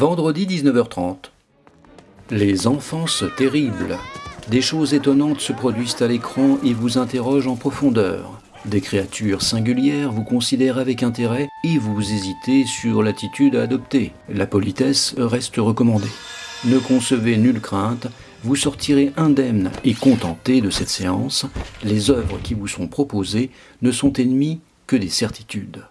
Vendredi 19h30. Les enfances terribles. Des choses étonnantes se produisent à l'écran et vous interrogent en profondeur. Des créatures singulières vous considèrent avec intérêt et vous hésitez sur l'attitude à adopter. La politesse reste recommandée. Ne concevez nulle crainte, vous sortirez indemne et contenté de cette séance. Les œuvres qui vous sont proposées ne sont ennemies que des certitudes.